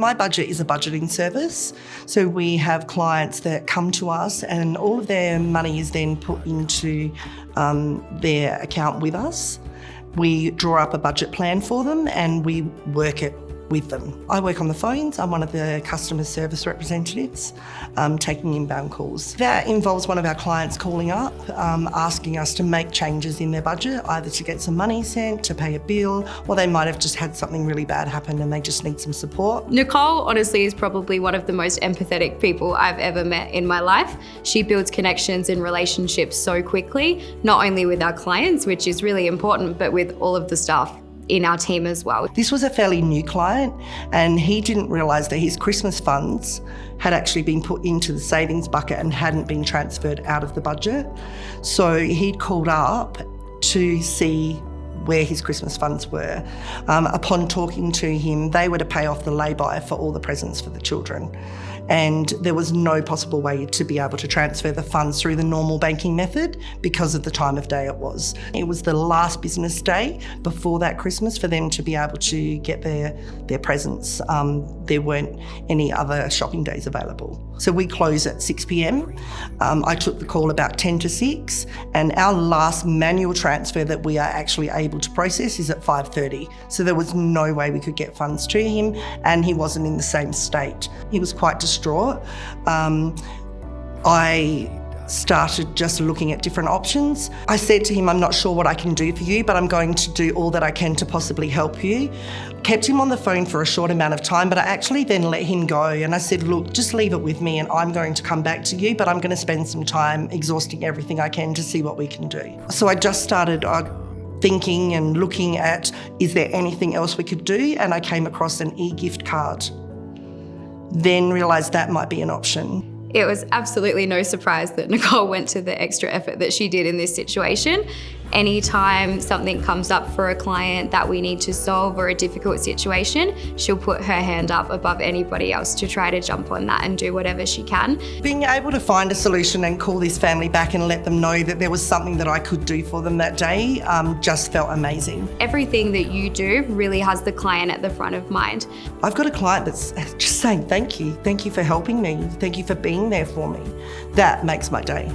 MyBudget is a budgeting service. So we have clients that come to us and all of their money is then put into um, their account with us. We draw up a budget plan for them and we work it with them. I work on the phones. I'm one of the customer service representatives, um, taking inbound calls. That involves one of our clients calling up, um, asking us to make changes in their budget, either to get some money sent, to pay a bill, or they might have just had something really bad happen and they just need some support. Nicole honestly is probably one of the most empathetic people I've ever met in my life. She builds connections and relationships so quickly, not only with our clients, which is really important, but with all of the staff in our team as well. This was a fairly new client and he didn't realise that his Christmas funds had actually been put into the savings bucket and hadn't been transferred out of the budget. So he'd called up to see where his Christmas funds were. Um, upon talking to him, they were to pay off the lay-by for all the presents for the children and there was no possible way to be able to transfer the funds through the normal banking method because of the time of day it was. It was the last business day before that Christmas for them to be able to get their, their presents. Um, there weren't any other shopping days available. So we close at 6pm. Um, I took the call about 10 to 6 and our last manual transfer that we are actually able to process is at 5.30. So there was no way we could get funds to him and he wasn't in the same state. He was quite distraught Um, I started just looking at different options. I said to him, I'm not sure what I can do for you, but I'm going to do all that I can to possibly help you. Kept him on the phone for a short amount of time, but I actually then let him go and I said, look, just leave it with me and I'm going to come back to you, but I'm going to spend some time exhausting everything I can to see what we can do. So I just started uh, thinking and looking at, is there anything else we could do? And I came across an e-gift card then realised that might be an option. It was absolutely no surprise that Nicole went to the extra effort that she did in this situation anytime something comes up for a client that we need to solve or a difficult situation, she'll put her hand up above anybody else to try to jump on that and do whatever she can. Being able to find a solution and call this family back and let them know that there was something that I could do for them that day um, just felt amazing. Everything that you do really has the client at the front of mind. I've got a client that's just saying thank you, thank you for helping me, thank you for being there for me. That makes my day.